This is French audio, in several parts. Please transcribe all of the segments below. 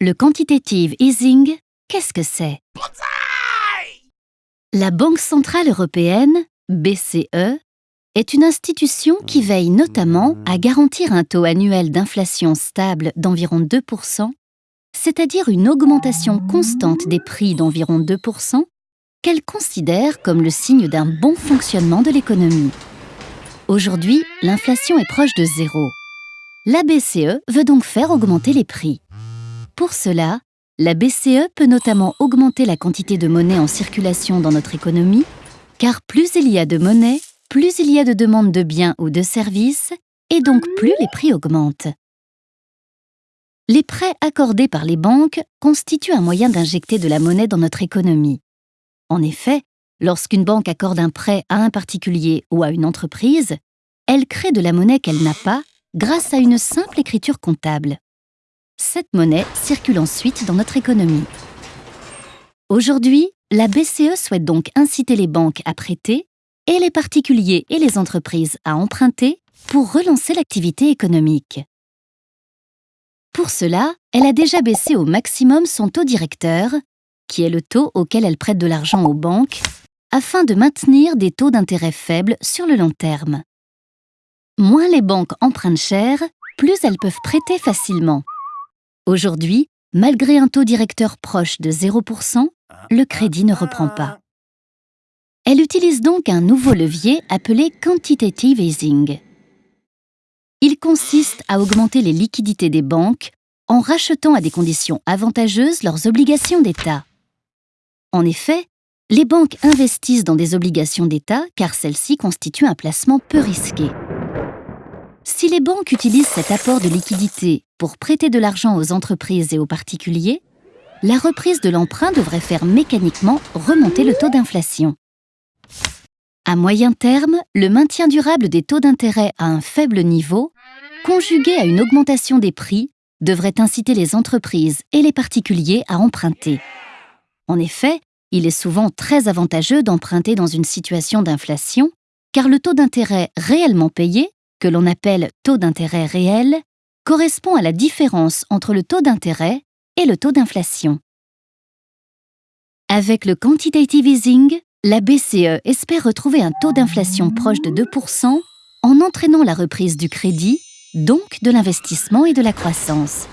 Le quantitative easing, qu'est-ce que c'est? La Banque Centrale Européenne, BCE, est une institution qui veille notamment à garantir un taux annuel d'inflation stable d'environ 2%, c'est-à-dire une augmentation constante des prix d'environ 2%, qu'elle considère comme le signe d'un bon fonctionnement de l'économie. Aujourd'hui, l'inflation est proche de zéro. La BCE veut donc faire augmenter les prix. Pour cela, la BCE peut notamment augmenter la quantité de monnaie en circulation dans notre économie, car plus il y a de monnaie, plus il y a de demandes de biens ou de services, et donc plus les prix augmentent. Les prêts accordés par les banques constituent un moyen d'injecter de la monnaie dans notre économie. En effet, lorsqu'une banque accorde un prêt à un particulier ou à une entreprise, elle crée de la monnaie qu'elle n'a pas grâce à une simple écriture comptable. Cette monnaie circule ensuite dans notre économie. Aujourd'hui, la BCE souhaite donc inciter les banques à prêter et les particuliers et les entreprises à emprunter pour relancer l'activité économique. Pour cela, elle a déjà baissé au maximum son taux directeur, qui est le taux auquel elle prête de l'argent aux banques, afin de maintenir des taux d'intérêt faibles sur le long terme. Moins les banques empruntent cher, plus elles peuvent prêter facilement. Aujourd'hui, malgré un taux directeur proche de 0%, le crédit ne reprend pas. Elle utilise donc un nouveau levier appelé quantitative easing. Il consiste à augmenter les liquidités des banques en rachetant à des conditions avantageuses leurs obligations d'État. En effet, les banques investissent dans des obligations d'État car celles-ci constituent un placement peu risqué. Si les banques utilisent cet apport de liquidité pour prêter de l'argent aux entreprises et aux particuliers, la reprise de l'emprunt devrait faire mécaniquement remonter le taux d'inflation. À moyen terme, le maintien durable des taux d'intérêt à un faible niveau, conjugué à une augmentation des prix, devrait inciter les entreprises et les particuliers à emprunter. En effet, il est souvent très avantageux d'emprunter dans une situation d'inflation, car le taux d'intérêt réellement payé que l'on appelle taux d'intérêt réel, correspond à la différence entre le taux d'intérêt et le taux d'inflation. Avec le quantitative easing, la BCE espère retrouver un taux d'inflation proche de 2% en entraînant la reprise du crédit, donc de l'investissement et de la croissance.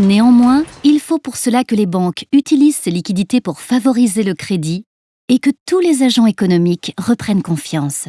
Néanmoins, il faut pour cela que les banques utilisent ces liquidités pour favoriser le crédit et que tous les agents économiques reprennent confiance.